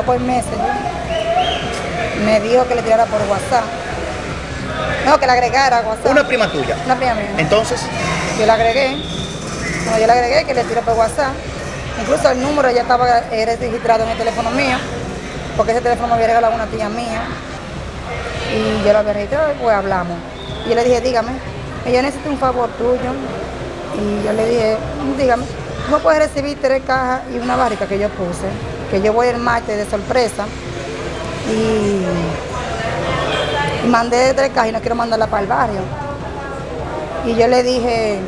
por meses me dijo que le tirara por WhatsApp. No, que le agregara a WhatsApp. Una prima tuya. Una prima mía. Entonces, Yo le agregué. Cuando yo le agregué, que le tiré por WhatsApp. Incluso el número ya estaba eh, registrado en el teléfono mío, porque ese teléfono me había regalado una tía mía. Y yo lo había registrado y pues hablamos. Y yo le dije, dígame, yo necesito un favor tuyo. Y yo le dije, dígame, me puedes recibir tres cajas y una barrica que yo puse, que yo voy el martes de sorpresa. Y, y mandé tres cajas y no quiero mandarla para el barrio. Y yo le dije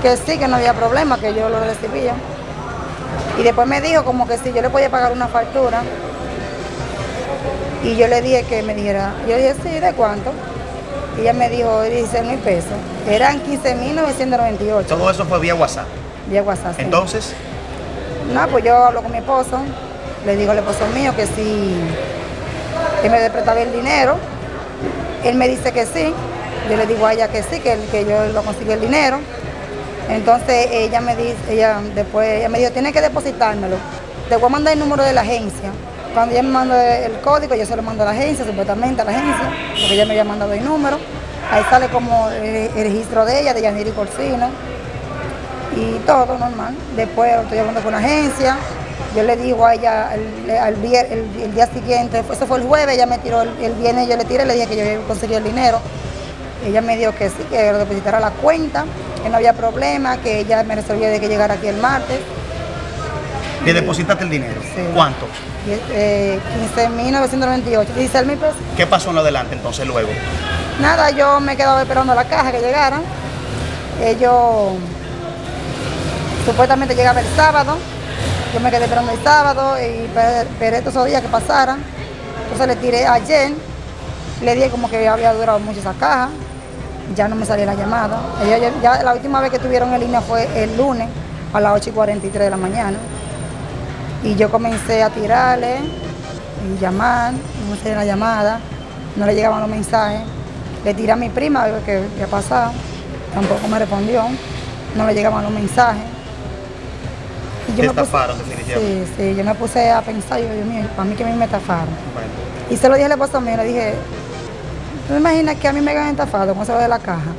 que sí, que no había problema, que yo lo recibía. Y después me dijo como que si yo le podía pagar una factura. Y yo le dije que me dijera, yo dije, sí, ¿de cuánto? Y ella me dijo 16 mil pesos. Eran 15 mil 998 todo eso fue vía WhatsApp. vía WhatsApp. sí. Entonces, No, pues yo hablo con mi esposo, le digo al esposo mío que sí, que me prestaba el dinero. Él me dice que sí, yo le digo a ella que sí, que, que yo lo consigo el dinero. Entonces ella me dice, ella después ella me dijo, tiene que depositármelo. Te voy a mandar el número de la agencia. Cuando ella me manda el código, yo se lo mando a la agencia, supuestamente a la agencia, porque ella me había mandado el número. Ahí sale como el, el registro de ella, de Yaniri Corsino y todo normal. Después estoy hablando con la agencia, yo le digo a ella el, el- el día siguiente, eso fue el jueves, ella me tiró el, viernes, yo le tiré, le dije que yo iba a conseguir el dinero. Ella me dijo que sí, que lo depositara la cuenta, que no había problema, que ella me resolvió de que llegara aquí el martes. le depositaste el dinero. Sí. ¿Cuánto? Y, eh, 15.998, 16 mil pesos. ¿Qué pasó en lo adelante entonces luego? Nada, yo me quedaba esperando la caja que llegara. Ellos supuestamente llegaba el sábado. Yo me quedé esperando el sábado y pe- esperé todos esos días que pasaran. Entonces le tiré ayer. Le dije como que había durado mucho esa caja. Ya no me salía la llamada. Ya, ya la última vez que tuvieron en línea fue el lunes a las 8 y 43 de la mañana. Y yo comencé a tirarle y llamar, no sé la llamada, no le llegaban los mensajes. Le tiré a mi prima a ver qué qué ha pasado, tampoco me respondió, no le llegaban los mensajes. Y Te me puse- estafaron definitivamente. Sí, sí, yo me puse a pensar, yo, Dios mío, para mí que a mí me estafaron. Bueno. Y se lo dije al esposo mío, le dije, ¿tú te imaginas que a mí me hayan estafado con eso de la caja?